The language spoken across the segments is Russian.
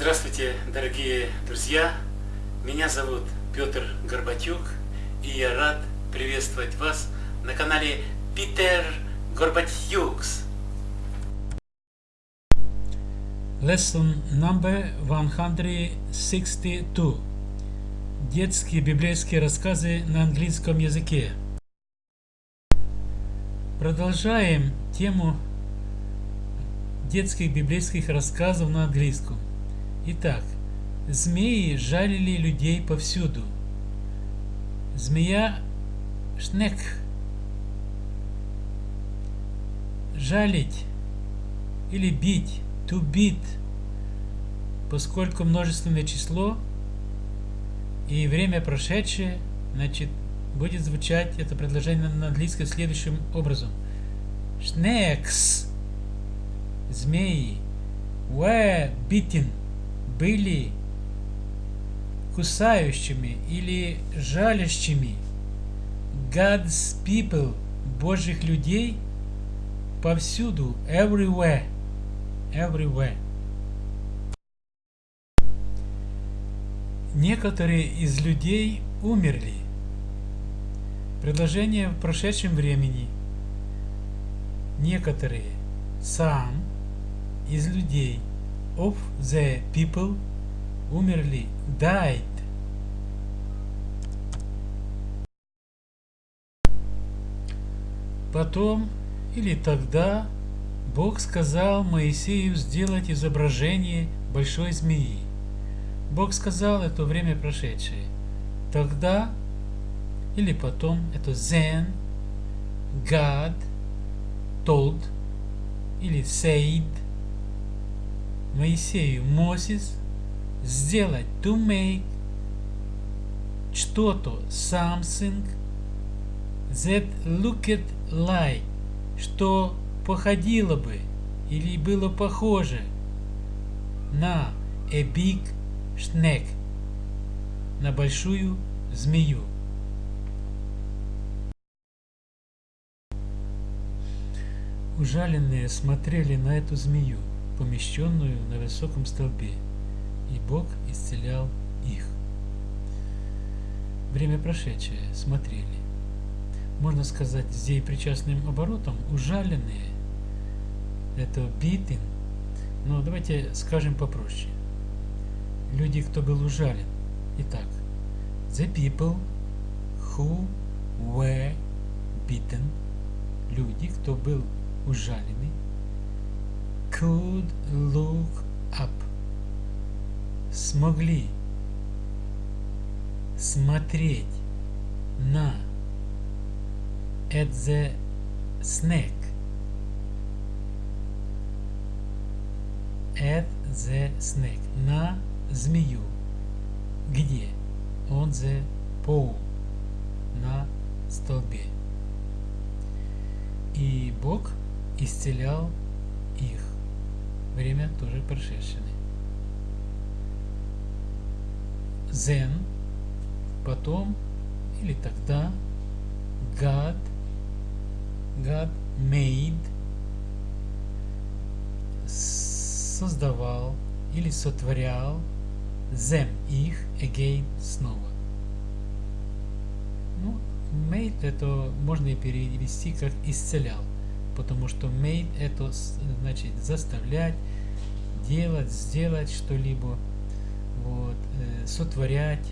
Здравствуйте, дорогие друзья! Меня зовут Петр Горбатюк, и я рад приветствовать вас на канале Питер Горбатюкс. Lesson number 162. Детские библейские рассказы на английском языке. Продолжаем тему детских библейских рассказов на английском. Итак, змеи жалили людей повсюду. Змея шнек. Жалить или бить, to beat, поскольку множественное число и время прошедшее, значит, будет звучать это предложение на английском следующим образом. Snakes, змеи, were beaten – были кусающими или жалящими God's people, Божьих людей, повсюду, everywhere, everywhere. Некоторые из людей умерли. Предложение в прошедшем времени. Некоторые, сам, из людей – of the people умерли, died. Потом или тогда Бог сказал Моисею сделать изображение большой змеи. Бог сказал это время прошедшее. Тогда или потом это then God told или said Моисею, Мoses, сделать, to make, что-то, something, that looked like, что походило бы или было похоже на a big snake, на большую змею. Ужаленные смотрели на эту змею помещенную на высоком столбе, и Бог исцелял их. Время прошедшее смотрели. Можно сказать, здесь причастным оборотом ужаленные. Это beaten. Но давайте скажем попроще. Люди, кто был ужален. Итак, the people who were beaten. Люди, кто был ужаленный could look up. Смогли смотреть на at the snake at the snake на змею. Где? On the pole на столбе. И Бог исцелял их время тоже прошедшее. Then, потом или тогда, God, God made, создавал или сотворял them, их, again, снова. Ну, made это можно и перевести как исцелял потому что made это значит заставлять, делать, сделать что-либо, вот, э, сотворять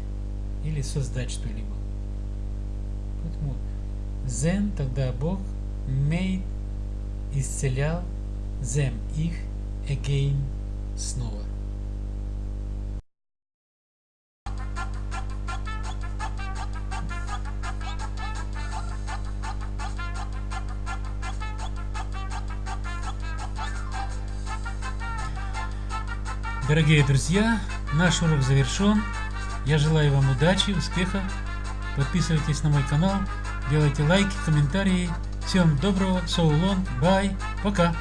или создать что-либо. Поэтому then тогда Бог made исцелял them их again снова. Дорогие друзья, наш урок завершен. Я желаю вам удачи, успеха. Подписывайтесь на мой канал, делайте лайки, комментарии. Всем доброго, so long, bye, пока.